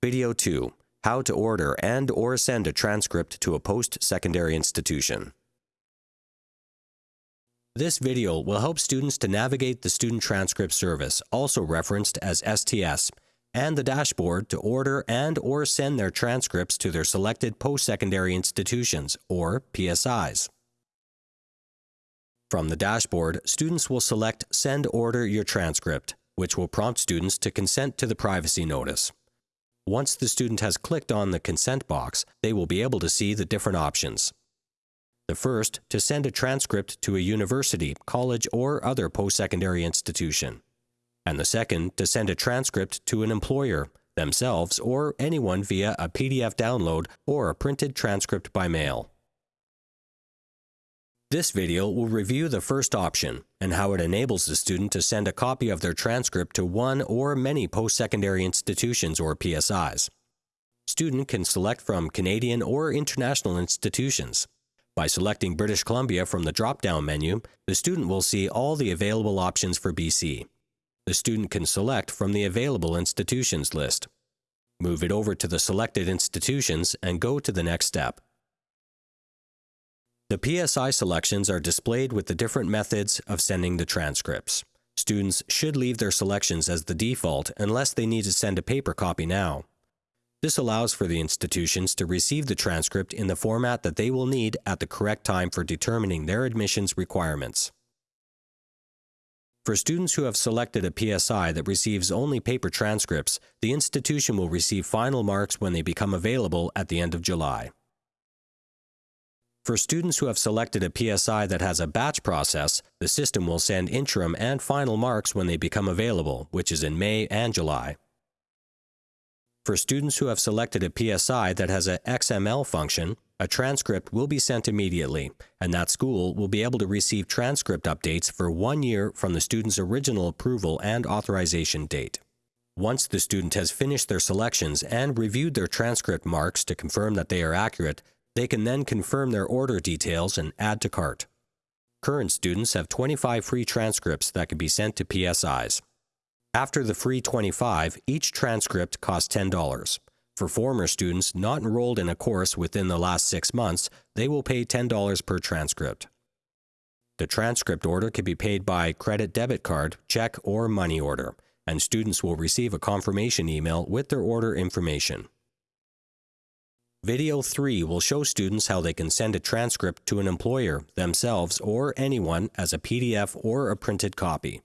Video 2. How to order and or send a transcript to a post-secondary institution. This video will help students to navigate the Student Transcript Service, also referenced as STS, and the dashboard to order and or send their transcripts to their selected post-secondary institutions, or PSIs. From the dashboard, students will select Send Order Your Transcript, which will prompt students to consent to the privacy notice. Once the student has clicked on the consent box, they will be able to see the different options. The first, to send a transcript to a university, college, or other post-secondary institution. And the second, to send a transcript to an employer, themselves, or anyone via a PDF download or a printed transcript by mail. This video will review the first option and how it enables the student to send a copy of their transcript to one or many post-secondary institutions or PSIs. Student can select from Canadian or international institutions. By selecting British Columbia from the drop-down menu, the student will see all the available options for BC. The student can select from the available institutions list. Move it over to the selected institutions and go to the next step. The PSI selections are displayed with the different methods of sending the transcripts. Students should leave their selections as the default unless they need to send a paper copy now. This allows for the institutions to receive the transcript in the format that they will need at the correct time for determining their admissions requirements. For students who have selected a PSI that receives only paper transcripts, the institution will receive final marks when they become available at the end of July. For students who have selected a PSI that has a batch process, the system will send interim and final marks when they become available, which is in May and July. For students who have selected a PSI that has a XML function, a transcript will be sent immediately, and that school will be able to receive transcript updates for one year from the student's original approval and authorization date. Once the student has finished their selections and reviewed their transcript marks to confirm that they are accurate, they can then confirm their order details and add to cart. Current students have 25 free transcripts that can be sent to PSIs. After the free 25, each transcript costs $10. For former students not enrolled in a course within the last six months, they will pay $10 per transcript. The transcript order can be paid by credit debit card, check, or money order, and students will receive a confirmation email with their order information. Video 3 will show students how they can send a transcript to an employer, themselves, or anyone as a PDF or a printed copy.